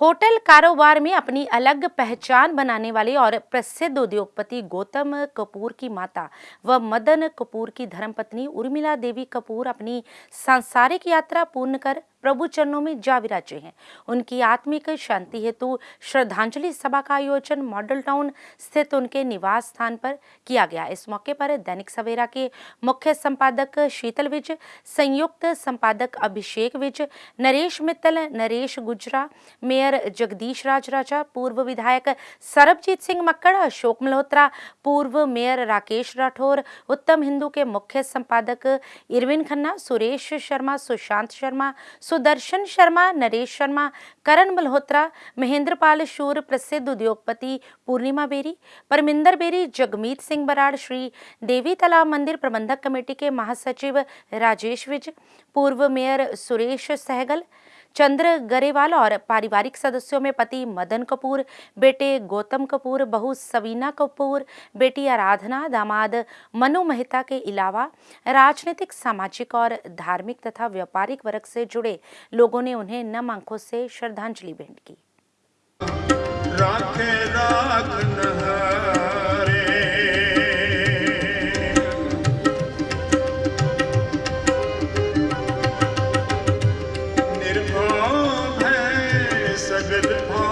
Hotel कारोबार में अपनी अलग पहचान बनाने वाले और प्रसिद्ध उद्योगपति गौतम कपूर की माता व मदन कपूर की धर्मपत्नी उर्मिला देवी कपूर अपनी सांसारिक यात्रा पूर्ण कर प्रभु चरणों में जा विराजे हैं। उनकी आत्मिक शांति हेतु श्रद्धांजलि सभा का आयोजन मॉडल टाउन स्थित उनके निवास स्थान पर किया गया। इस मौके पर दैनिक सवेरा के मुख्य संपादक शीतल विज, संयुक्त संपादक अभिषेक विज, नरेश मित्तल, नरेश गुजरा, मेयर जगदीश राज राजा पूर्व विधायक सरबजीत सिंह मक्कड़, अशोक मल्होत्रा, पूर्व मेयर राकेश राठौर, उत्तम हिंदू के मुख्य संपादक इरविन खन्ना, सुरेश शर्मा, सुशांत शर्मा सुदर्शन शर्मा, नरेश शर्मा, करण मल्होत्रा महेंद्र पाल शूर, प्रसिद्ध उद्योगपति पूर्णिमा बेरी, परमिंदर बेरी, जगमीत सिंह बराड़, श्री देवी तालाब मंदिर प्रबंधक कमेटी के महासचिव राजेश विज, पूर्व मेयर सुरेश सहगल चंद्र गरेवाल और पारिवारिक सदस्यों में पति मदन कपूर, बेटे गौतम कपूर, बहू सवीना कपूर, बेटी आराधना, दामाद मनु मेहता के अलावा राजनीतिक, सामाजिक और धार्मिक तथा व्यापारिक वर्ग से जुड़े लोगों ने उन्हें नम आँखों से श्रद्धांजलि भेंट की। राखे राख I've been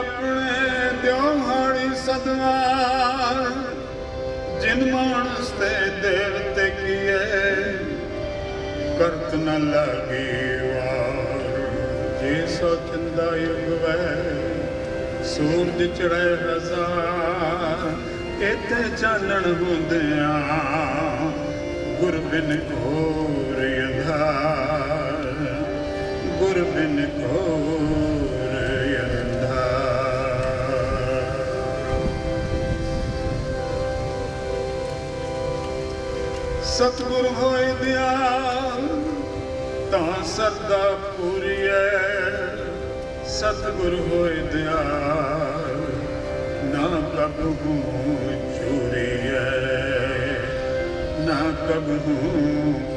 ਗੁਰ ਆਪਣੇ ਦਿਉਹਾੜੀ ਸਦਵਾਰ, ਜਿਨ ਮਾਨਸ ਤੇ ਦੇਵਤੇ ਕੀਏ, ਕਰਤ ਨ ਲਾਗੇ ਵਾਰ। ਜੇ ਸੋ ਚੰਦਾ ਯੁਗ ਵੈ, ਸੂਰਜ ਚੜ੍ਹੇ ਹਜ਼ਾਰ ਇਤੇ ਚਾਨਣ ਹੁੰਦਿਆਂ ਗੁਰ ਬਿਨ ਘੋਰ ਅੰਧਾਰ। ਗੁਰ ਬਿਨ ਘੋਰ ਸਤਿਗੁਰ ਹੋਏ ਦਿਆਲ ਤਾਂ ਸਰਦਾ ਪੂਰੀਐ। ਸਤਿਗੁਰ ਹੋਏ ਦਿਆਲ ਨਾ ਕਬਹੂ ਚੂਰੀਐ ਨਾ ਕਬਹੂ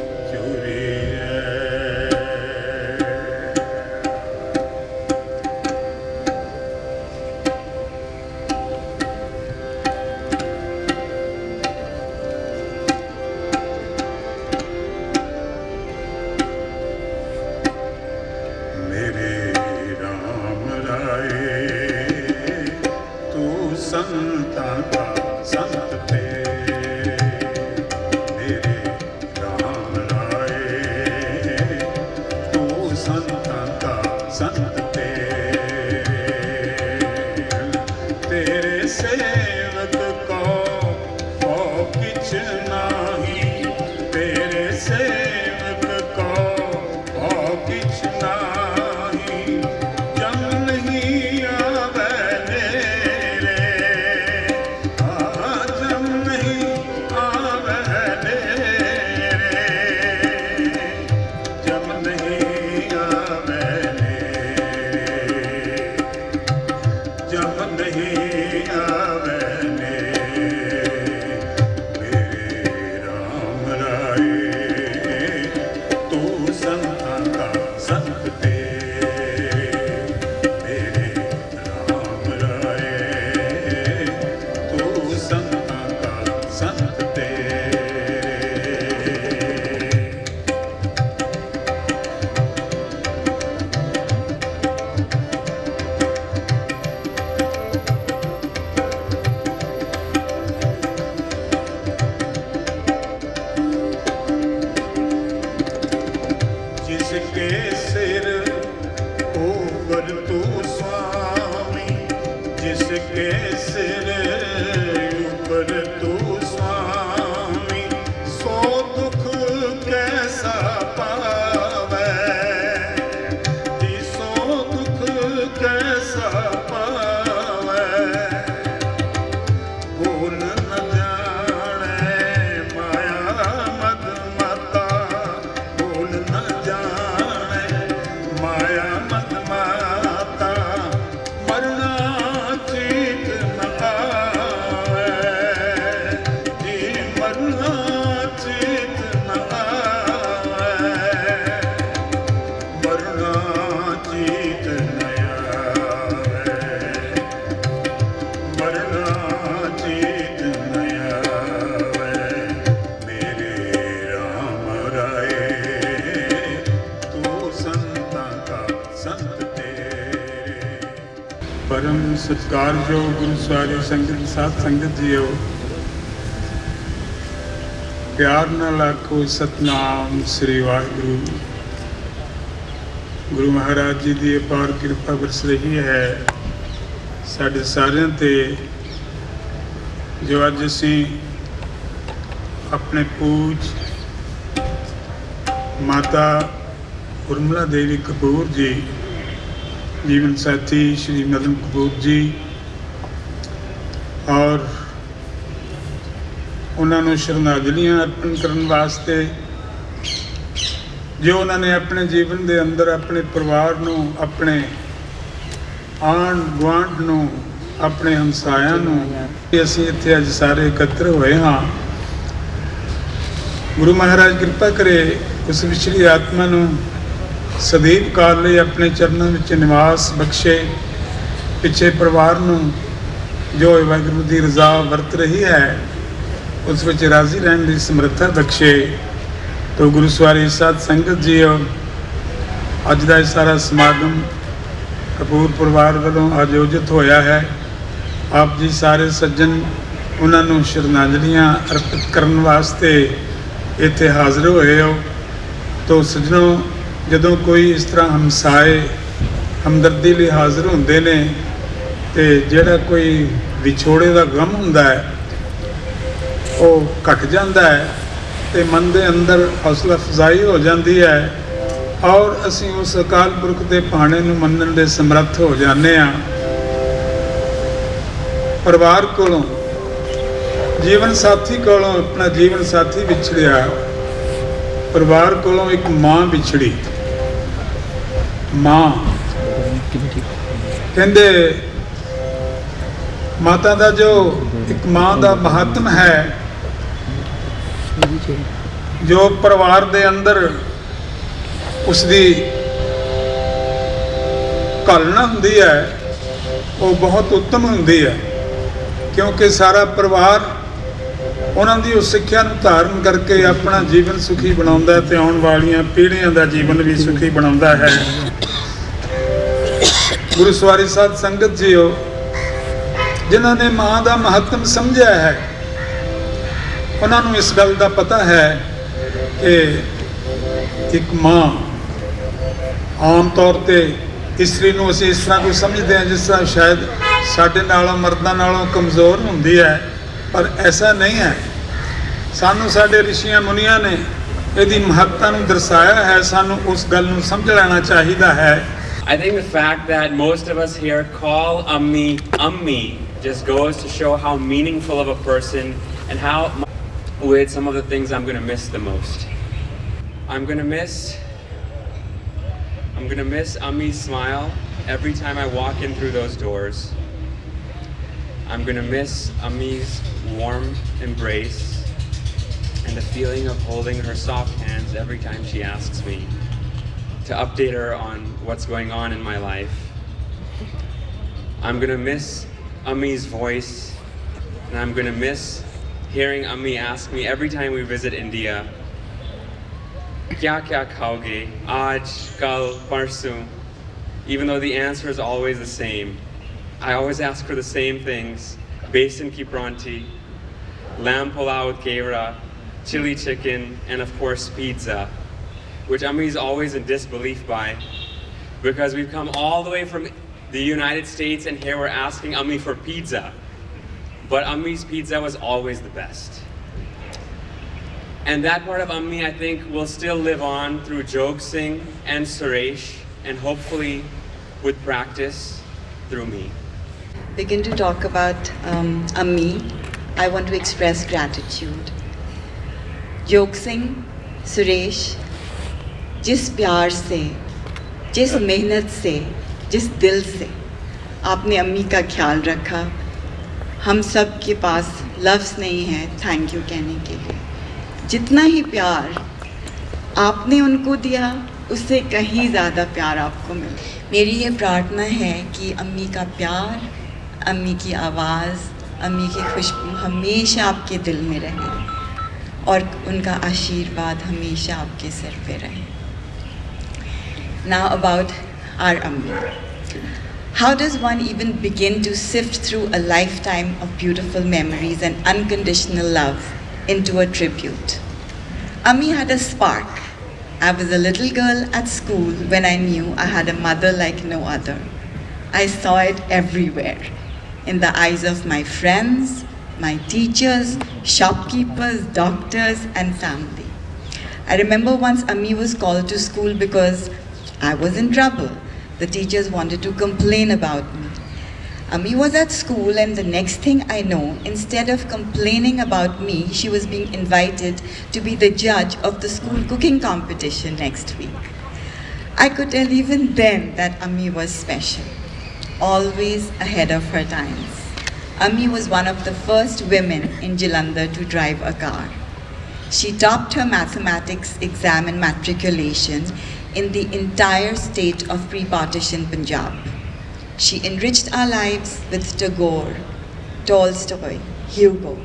ਪਰਮ ਸਤਿਕਾਰਯੋਗ ਗੁਰੂ ਸਾਰੀ ਸੰਗਤ, ਸਾਧ ਸੰਗਤ ਜੀਓ। ਪਿਆਰ ਨਾਲ ਆਖੋ, ਸਤਨਾਮ ਸ੍ਰੀ ਵਾਹਿਗੁਰੂ। ਗੁਰੂ ਮਹਾਰਾਜ ਜੀ ਦੀ ਅਪਾਰ ਕਿਰਪਾ ਵਰਸ ਰਹੀ ਹੈ। ਸਾਡੇ ਸਾਰਿਆਂ ਤੇ ਜੋ ਅੱਜ ਅਸੀਂ ਆਪਣੇ ਪੂਜ ਮਾਤਾ ਉਰਮਲਾ ਦੇਵੀ ਕਪੂਰ ਜੀ ਜੀਵਨ ਸਾਥੀ ਸ਼੍ਰੀ ਮਦਨ ਕਪੂਰ ਜੀ। ਔਰ ਉਹਨਾਂ ਨੂੰ ਸ਼ਰਧਾਂਜਲੀਆਂ ਅਰਪਣ ਕਰਨ ਵਾਸਤੇ ਜੋ ਉਹਨਾਂ ਨੇ ਆਪਣੇ ਜੀਵਨ ਦੇ ਅੰਦਰ ਆਪਣੇ ਪਰਿਵਾਰ ਨੂੰ, ਆਪਣੇ ਆਂਢ ਗੁਆਂਢ ਨੂੰ, ਆਪਣੇ ਹਮਸਾਇਆਂ ਨੂੰ ਕਿ ਅਸੀਂ ਇੱਥੇ ਅੱਜ ਸਾਰੇ ਇਕੱਤਰ ਹੋਏ ਹਾਂ। ਗੁਰੂ ਮਹਾਰਾਜ ਕਿਰਪਾ ਕਰੇ ਉਸ ਵਿਚਲੀ ਆਤਮਾ ਨੂੰ ਸਦੀਪ ਕਾਲ ਲਈ ਆਪਣੇ ਚਰਨਾਂ ਵਿੱਚ ਨਿਵਾਸ ਬਖਸ਼ੇ, ਪਿੱਛੇ ਪਰਿਵਾਰ ਨੂੰ ਜੋ ਵਾਹਿਗੁਰੂ ਦੀ ਰਜ਼ਾ ਵਰਤ ਰਹੀ ਹੈ, ਉਸ ਵਿੱਚ ਰਾਜ਼ੀ ਰਹਿਣ ਦੀ ਸਮਰੱਥਾ ਬਖਸ਼ੇ। ਤੋ ਗੁਰੂ ਸਵਾਰੀ ਸਾਧ ਸੰਗਤ ਜੀਓ, ਅੱਜ ਦਾ ਇਹ ਸਾਰਾ ਸਮਾਗਮ ਕਪੂਰ ਪਰਿਵਾਰ ਵੱਲੋਂ ਆਯੋਜਿਤ ਹੋਇਆ ਹੈ। ਆਪ ਜੀ ਸਾਰੇ ਸੱਜਣ, ਉਹਨਾਂ ਨੂੰ ਸ਼ਰਧਾਂਜਲੀਆਂ ਅਰਪਿਤ ਕਰਨ ਵਾਸਤੇ ਇੱਥੇ ਹਾਜ਼ਰ ਹੋਏ ਹੋ। ਤੋ ਸੱਜਣੋ ਜਦੋਂ ਕੋਈ ਇਸ ਤਰ੍ਹਾਂ ਹਮਸਾਏ ਹਮਦਰਦੀ ਲਈ ਹਾਜ਼ਰ ਹੁੰਦੇ ਨੇ ਤੇ ਜਿਹੜਾ ਕੋਈ ਵਿਛੋੜੇ ਦਾ ਗਮ ਹੁੰਦਾ ਹੈ, ਉਹ ਘਟ ਜਾਂਦਾ ਹੈ ਤੇ ਮਨ ਦੇ ਅੰਦਰ ਹੌਸਲਾ ਅਫਜ਼ਾਈ ਹੋ ਜਾਂਦੀ ਹੈ ਔਰ ਅਸੀਂ ਉਸ ਅਕਾਲ ਪੁਰਖ ਦੇ ਭਾਣੇ ਨੂੰ ਮੰਨਣ ਦੇ ਸਮਰੱਥ ਹੋ ਜਾਂਦੇ ਆ ਪਰਿਵਾਰ ਕੋਲੋਂ, ਜੀਵਨ ਸਾਥੀ ਕੋਲੋਂ, ਆਪਣਾ ਜੀਵਨ ਸਾਥੀ ਵਿਛੜਿਆ। ਪਰਿਵਾਰ ਕੋਲੋਂ ਇੱਕ ਮਾਂ ਵਿਛੜੀ। ਮਾਂ ਕਹਿੰਦੇ, ਮਾਤਾ ਦਾ ਜੋ ਇੱਕ ਮਾਂ ਦਾ ਮਹੱਤਵ ਹੈ, ਜੋ ਪਰਿਵਾਰ ਦੇ ਅੰਦਰ ਉਸ ਦੀ ਕਲਣਾ ਹੁੰਦੀ ਹੈ, ਉਹ ਬਹੁਤ ਉੱਤਮ ਹੁੰਦੀ ਹੈ, ਕਿਉਂਕਿ ਸਾਰਾ ਪਰਿਵਾਰ ਉਹਨਾਂ ਦੀ ਉਸ ਸਿੱਖਿਆ ਨੂੰ ਧਾਰਨ ਕਰਕੇ ਆਪਣਾ ਜੀਵਨ ਸੁਖੀ ਬਣਾਉਂਦਾ ਹੈ ਤੇ ਆਉਣ ਵਾਲੀਆਂ ਪੀੜ੍ਹੀਆਂ ਦਾ ਜੀਵਨ ਵੀ ਸੁਖੀ ਬਣਾਉਂਦਾ ਹੈ। ਗੁਰੂ ਸਵਾਰੀ ਸਾਧ ਸੰਗਤ ਜੀਓ, ਜਿਨ੍ਹਾਂ ਨੇ ਮਾਂ ਦਾ ਮਹੱਤਵ ਸਮਝਿਆ ਹੈ, ਉਹਨਾਂ ਨੂੰ ਇਸ ਗੱਲ ਦਾ ਪਤਾ ਹੈ ਕਿ ਇੱਕ ਮਾਂ ਆਮ ਤੌਰ ਤੇ ਇਸਤਰੀ ਨੂੰ ਅਸੀਂ ਇਸ ਤਰ੍ਹਾਂ ਕੋਈ ਸਮਝਦੇ ਹਾਂ ਜਿਸ ਤਰ੍ਹਾਂ ਸ਼ਾਇਦ ਸਾਡੇ ਨਾਲੋਂ, ਮਰਦਾਂ ਨਾਲੋਂ ਕਮਜ਼ੋਰ ਹੁੰਦੀ ਹੈ। ਪਰ ਐਸਾ ਨਹੀਂ ਹੈ ਸਾਨੂੰ ਸਾਡੇ ਰਿਸ਼ੀਆਂ ਮੁਨੀਆਂ ਨੇ ਇਹਦੀ ਮਹੱਤਤਾ ਨੂੰ ਦਰਸਾਇਆ ਹੈ ਸਾਨੂੰ ਉਸ ਗੱਲ ਨੂੰ ਸਮਝ ਲੈਣਾ ਚਾਹੀਦਾ ਹੈ I think the fact that most of us here call Ummi Ummi just goes to show how meaningful of a person and how with some of the things I'm going to miss the most. I'm going to miss I'm going to miss Ummi's smile every time I walk in through those doors. I'm going to miss Ummi's warm embrace and the feeling of holding her soft hands every time she asks me to update her on what's going on in my life. I'm gonna miss Ummi's voice, and I'm gonna miss hearing Ummi ask me every time we visit India, Kya kya khaoge? Aaj, kal, parsu. Even though the answer is always the same, I always ask for the same things basin ki pranti, lamb pulao with kevra, chili chicken, and of course pizza which is always in disbelief by because we've come all the way from the United States and here we're asking Ummi for pizza. But Ummi's pizza was always the best. And that part of Ummi, I think, will still live on through Jog Singh and Suresh, and hopefully with practice through me. Begin to talk about um, Ammi, I want to express gratitude. Jog Singh, Suresh, जिस प्यार से जिस मेहनत से जिस दिल से आपने अम्मी का ख्याल रखा हम सब के पास लफ्ज़ नहीं है थैंक यू कहने के लिए। जितना ही प्यार आपने उनको दिया उससे कहीं ज़्यादा प्यार आपको मिला। मेरी ये प्रार्थना है कि अम्मी का प्यार अम्मी की आवाज़ अम्मी की खुशबू हमेशा आपके दिल में रहे और उनका आशीर्वाद हमेशा आपके सिर पे रहे Now about our Ammi. How does one even begin to sift through a lifetime of beautiful memories and unconditional love into a tribute? Ammi had a spark. I was a little girl at school when I knew I had a mother like no other. I saw it everywhere in the eyes of my friends, my teachers, shopkeepers, doctors, and family. I remember once Ami was called to school because I was in trouble. The teachers wanted to complain about me. Ami was at school, and the next thing I know, instead of complaining about me, she was being invited to be the judge of the school cooking competition next week. I could tell even then that Ami was special, always ahead of her times. Ami was one of the first women in Jalandhar to drive a car. She topped her mathematics exam and matriculation in the entire state of pre-partition Punjab. She enriched our lives with Tagore, Tolstoy, Hugo.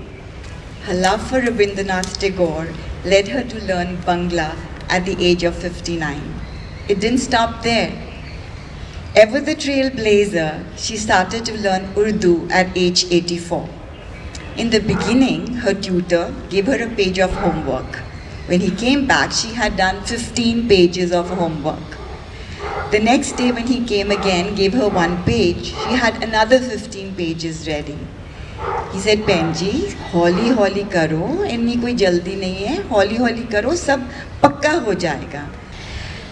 Her love for Rabindranath Tagore led her to learn Bangla at the age of 59. It didn't stop there. Ever the trailblazer, she started to learn Urdu at age 84. In the beginning, her tutor gave her a page of homework. When he came back, she had done 15 pages of homework. The next day, when he came again, gave her one page, she had another 15 pages ready. He said, Penji, हौली हौली करो इतनी कोई जल्दी नहीं है हौली हौली करो सब पक्का हो जाएगा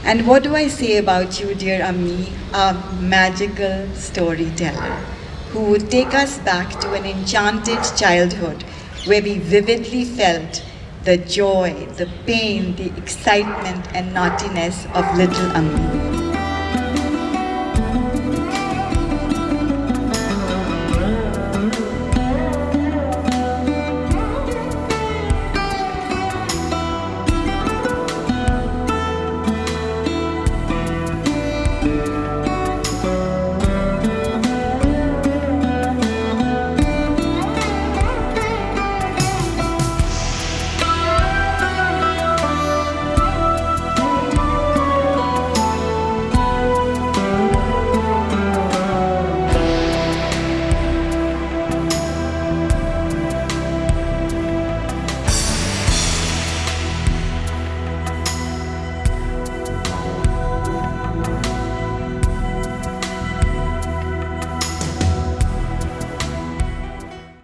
And what do I say about you, dear Ami, a magical storyteller who would take us back to an enchanted childhood where we vividly felt the joy, the pain, the excitement, and naughtiness of little Ammi.